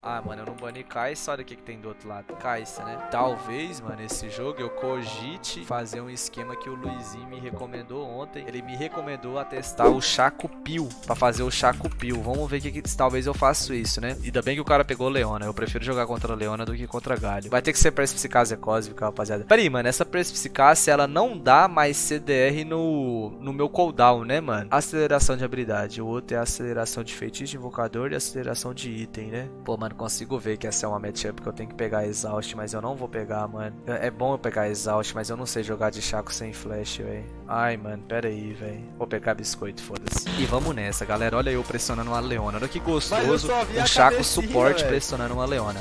Ah, mano, eu não bani Kai'Sa, olha o que, que tem do outro lado. Kai'Sa, né? Talvez, mano, esse jogo eu cogite fazer um esquema que o Luizinho me recomendou ontem. Ele me recomendou a testar o Chaco Pio, pra fazer o Chaco Pio. Vamos ver que, que talvez eu faça isso, né? Ainda bem que o cara pegou Leona. Eu prefiro jogar contra Leona do que contra Galho. Vai ter que ser Perspicácia Cósmica, rapaziada. Pera aí, mano, essa Perspicácia, ela não dá mais CDR no, no meu cooldown, né, mano? Aceleração de habilidade. O outro é aceleração de feitiço de invocador e aceleração de item, né? Pô, mano, consigo ver que essa é uma matchup que eu tenho que pegar Exaust, mas eu não vou pegar, mano. É bom eu pegar Exaust, mas eu não sei jogar de Chaco sem flash, velho. Ai, mano, pera aí, velho. Vou pegar biscoito, foda-se. E vamos nessa, galera. Olha eu pressionando uma Leona. Olha que gostoso. Um Chaco suporte véio. pressionando uma Leona.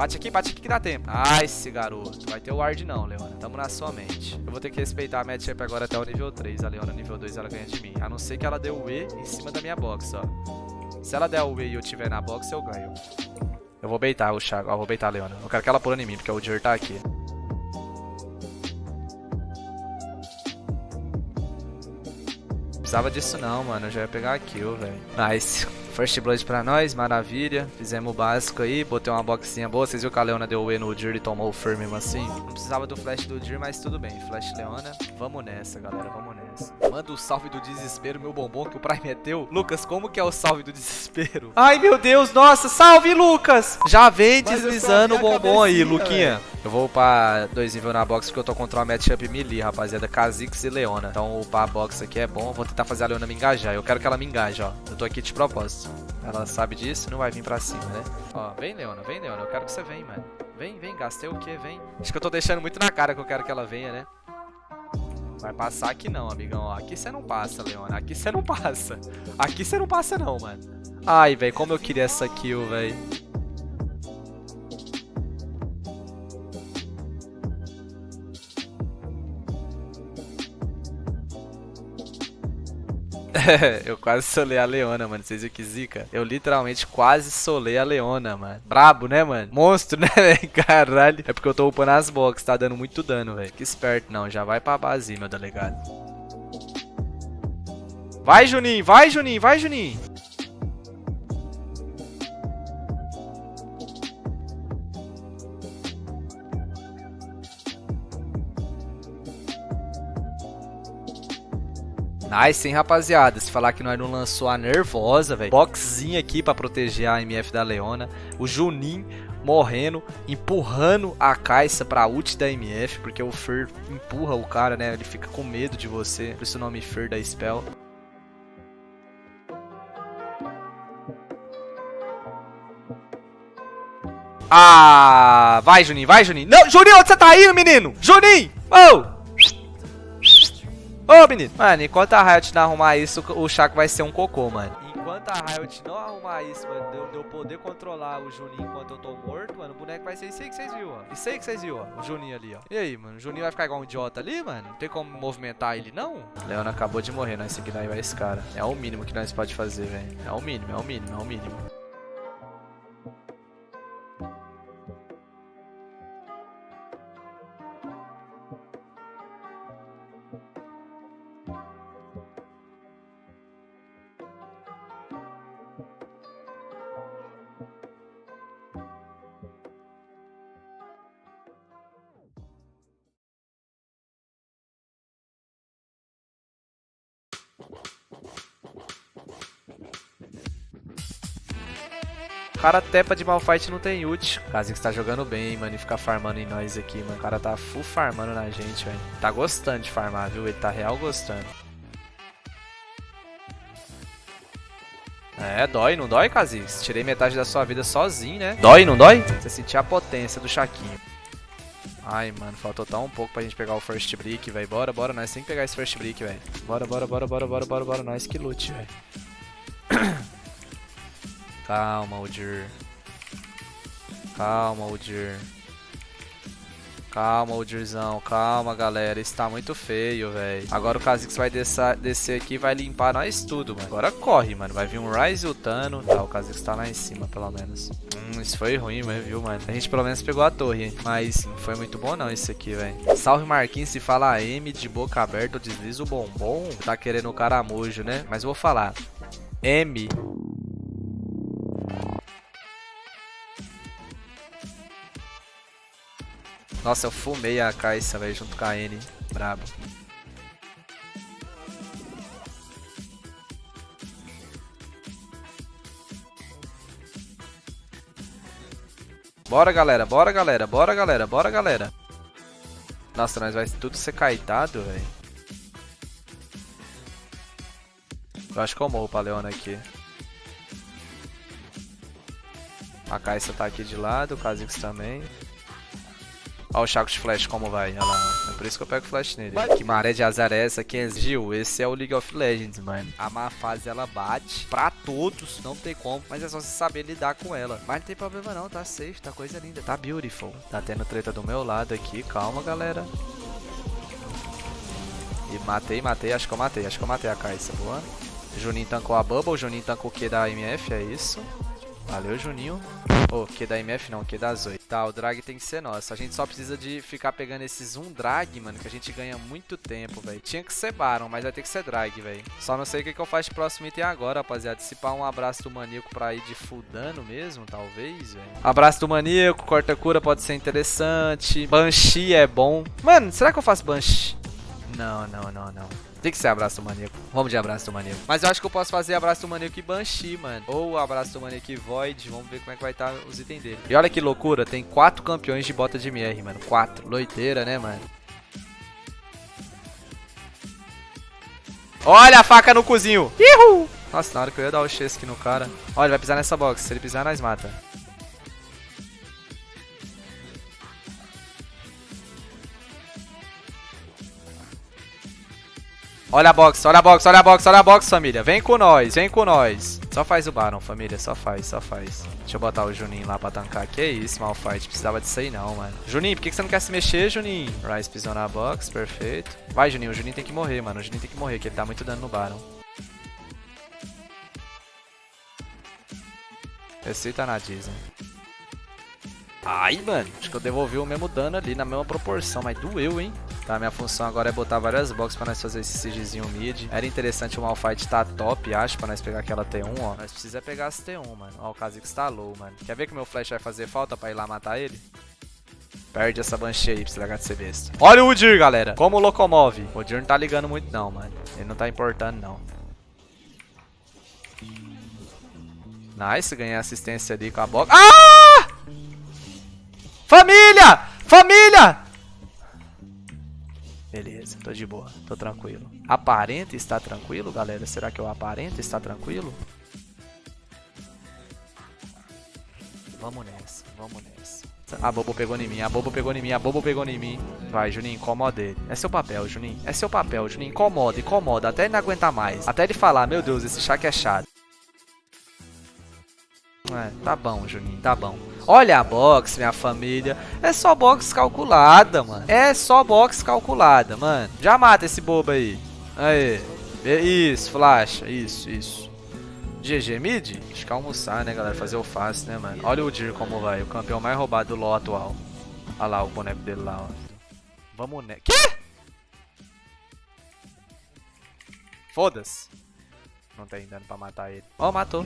Bate aqui, bate aqui que dá tempo. Ai, esse garoto. Vai ter o ward não, Leona. Tamo na sua mente. Eu vou ter que respeitar a matchup agora até o nível 3. A Leona nível 2 ela ganha de mim. A não ser que ela dê o E em cima da minha box, ó. Se ela der o E e eu tiver na box, eu ganho. Eu vou beitar o Chaco. Ó, vou beitar a Leona. Eu quero que ela pule em mim, porque o Jir tá aqui. Precisava disso não, mano. Eu já ia pegar a kill, velho. Nice. First Blood pra nós, maravilha. Fizemos o básico aí, botei uma boxinha boa. Vocês viram que a Leona deu o E no Jir e tomou o Fur mesmo assim? Não precisava do flash do Jir, mas tudo bem. Flash Leona. Vamos nessa, galera, vamos nessa. Manda o salve do desespero, meu bombom, que o Prime meteu. Lucas, como que é o salve do desespero? Ai, meu Deus, nossa, salve, Lucas! Já vem deslizando o bombom aí, Luquinha. Véio. Eu vou upar dois níveis na box porque eu tô contra uma matchup melee, rapaziada. Kha'Zix e Leona. Então upar a box aqui é bom. Vou tentar fazer a Leona me engajar. Eu quero que ela me engaje, ó. Eu tô aqui de propósito. Ela sabe disso não vai vir pra cima, né? Ó, vem, Leona, vem, Leona. Eu quero que você venha, mano. Vem, vem, gastei o quê? Vem. Acho que eu tô deixando muito na cara que eu quero que ela venha, né? Vai passar aqui não, amigão. Ó, aqui você não passa, Leona. Aqui você não passa. Aqui você não passa não, mano. Ai, velho, como eu queria essa kill, velho. eu quase solei a Leona, mano. Vocês viram que zica? Eu literalmente quase solei a Leona, mano. Brabo, né, mano? Monstro, né, velho? Caralho. É porque eu tô upando as boxes, tá dando muito dano, velho. Que esperto, não. Já vai pra base, meu delegado. Vai, Juninho. Vai, Juninho. Vai, Juninho. Nice, hein, rapaziada? Se falar que nós não lançou a nervosa, velho. Boxzinha aqui pra proteger a MF da Leona. O Junin morrendo, empurrando a Caixa pra ult da MF, porque o Fer empurra o cara, né? Ele fica com medo de você. Por isso o nome Fer da Spell. Ah, vai, Juninho, vai, Juninho. Não, Juninho, onde você tá indo, menino? Juninho! Oh! Ô, menino. Mano, enquanto a Riot não arrumar isso, o Chaco vai ser um cocô, mano. Enquanto a Riot não arrumar isso, mano, de eu, de eu poder controlar o Juninho enquanto eu tô morto, mano, o boneco vai ser isso aí que vocês viram, ó. Isso aí que vocês viram, ó. O Juninho ali, ó. E aí, mano? O Juninho vai ficar igual um idiota ali, mano? Não tem como movimentar ele, não? Leona acabou de morrer, nós seguindo aí esse cara. É o mínimo que nós pode fazer, velho. É o mínimo, é o mínimo, é o mínimo. Cara tepa de Malfight não tem ult. Kha'Zix tá jogando bem, mano, e fica farmando em nós aqui, mano. O cara tá full farmando na gente, velho. Tá gostando de farmar, viu? Ele tá real gostando. É, dói, não dói, Kha'Zix? Tirei metade da sua vida sozinho, né? Dói, não dói? Você sentir a potência do Chaquinho. Ai, mano, faltou tão um pouco pra gente pegar o first brick, velho. Bora, bora, nós tem que pegar esse first brick, velho. Bora, bora, bora, bora, bora, bora, bora, nós que lute, velho. Calma, Udir. Calma, Udir. Calma, Udirzão. Calma, galera. Isso tá muito feio, velho. Agora o Kha'Zix vai descer, aqui e vai limpar nós tudo, mano. Agora corre, mano. Vai vir um Rise ultando. Tá, o Kha'Zix tá lá em cima, pelo menos. Hum, isso foi ruim, viu, mano? A gente pelo menos pegou a torre? Mas não foi muito bom não isso aqui, velho. Salve, Marquinhos. Se fala M de boca aberta, eu deslizo o bombom. Tá querendo o caramujo, né? Mas eu vou falar. M Nossa, eu fumei a Caixa, velho, junto com a N. Brabo. Bora, galera. Bora, galera. Bora, galera. Bora, galera. Nossa, nós vai tudo ser caetado, velho. Eu acho que eu morro pra Leona aqui. A Caixa tá aqui de lado, o Kha'Zix também. Olha o Chaco de Flash como vai, olha lá. É por isso que eu pego flash nele. Vai. Que maré de azar é essa, Kenz? Gil, esse é o League of Legends, mano. A má fase, ela bate pra todos, não tem como. Mas é só você saber lidar com ela. Mas não tem problema não, tá safe, tá coisa linda. Tá beautiful. Tá tendo treta do meu lado aqui, calma, galera. E matei, matei, acho que eu matei, acho que eu matei a Caixa, boa. Juninho tancou a Bubble, Juninho tancou o Q da MF, é isso. Valeu, Juninho. Ô, oh, Q da MF não, Q da Zoe. Tá, o drag tem que ser nosso. A gente só precisa de ficar pegando esses um drag, mano, que a gente ganha muito tempo, velho. Tinha que ser Baron, mas vai ter que ser drag, velho. Só não sei o que, que eu faço de próximo item agora, rapaziada. Pá um abraço do maníaco pra ir de full dano mesmo, talvez, velho. Abraço do maníaco, corta cura pode ser interessante. Banshee é bom. Mano, será que eu faço Banshee? Não, não, não, não. Tem que ser abraço do maníaco. Vamos de abraço do maníaco. Mas eu acho que eu posso fazer abraço do maníaco e Banshee, mano. Ou abraço do maníaco e Void. Vamos ver como é que vai estar tá os itens dele. E olha que loucura. Tem quatro campeões de bota de MR, mano. Quatro. Loiteira, né, mano? Olha a faca no cozinho. Ihu! Nossa, na hora que eu ia dar o chesque no cara. Olha, ele vai pisar nessa box. Se ele pisar, nós mata. Olha a box, olha a box, olha a box, olha a box, família. Vem com nós, vem com nós. Só faz o Baron, família. Só faz, só faz. Deixa eu botar o Juninho lá pra tancar. Que isso, Malfight. Precisava disso aí não, mano. Juninho, por que você não quer se mexer, Juninho? Rice pisou na box, perfeito. Vai, Juninho. O Juninho tem que morrer, mano. O Juninho tem que morrer, que ele tá muito dano no Baron. Receita na Disney. Ai, mano. Acho que eu devolvi o mesmo dano ali, na mesma proporção. Mas doeu, hein? Tá, minha função agora é botar várias boxes pra nós fazer esse sigezinho mid. Era interessante o Malphite tá top, acho, pra nós pegar aquela T1, ó. Nós precisa pegar as T1, mano. Ó, o Kha'Zix tá low, mano. Quer ver que meu flash vai fazer falta pra ir lá matar ele? Perde essa Banshee aí pra largar de ser besta. Olha o Udyr, galera. Como locomove. O Udyr não tá ligando muito não, mano. Ele não tá importando, não. Nice, ganhei assistência ali com a box. Ah! Família! Família! Beleza, tô de boa, tô tranquilo. Aparenta estar tranquilo, galera? Será que eu aparento estar tranquilo? Vamos nessa, vamos nessa. A Bobo pegou em mim, a Bobo pegou em mim, a Bobo pegou em mim. Vai, Juninho, incomoda ele. É seu papel, Juninho. É seu papel, Juninho. Incomoda, incomoda. Até ele não aguentar mais. Até ele falar, meu Deus, esse chá que é chato. É, tá bom, Juninho, tá bom. Olha a box, minha família. É só box calculada, mano. É só box calculada, mano. Já mata esse bobo aí. Aí. Isso, flash. Isso, isso. GG mid? Acho que é almoçar, né, galera? Fazer o fácil, né, mano? Olha o Dir como vai. O campeão mais roubado do LoL atual. Olha lá o boneco dele lá, ó. Vamos, né? Quê? Foda-se. Não tem dano pra matar ele. Ó, oh, matou.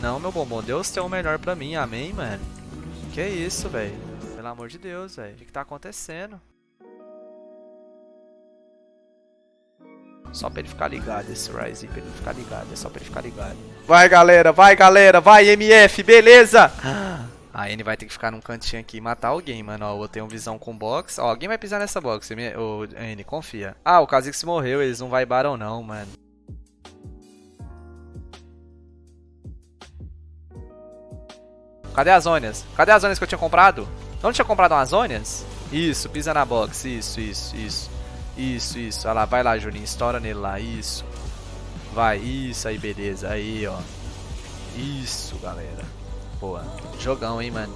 Não, meu bombom, Deus tem o melhor pra mim, amém, mano? Que isso, velho? Pelo amor de Deus, velho. O que, que tá acontecendo? Só pra ele ficar ligado, esse Ryze, pra ele ficar ligado, é só pra ele ficar ligado. Vai, galera, vai, galera, vai, MF, beleza? A N vai ter que ficar num cantinho aqui e matar alguém, mano. Ó, eu tenho visão com box. Ó, alguém vai pisar nessa box. Ô, N, confia. Ah, o Kha'Zix morreu, eles não vai Baron não, mano. Cadê as ônias? Cadê as ônias que eu tinha comprado? Não tinha comprado umas ônias? Isso, pisa na box. Isso, isso, isso. Isso, isso. Olha lá, vai lá, Juninho. Estoura nele lá. Isso. Vai, isso aí, beleza. Aí, ó. Isso, galera. Boa. Jogão, hein, mano.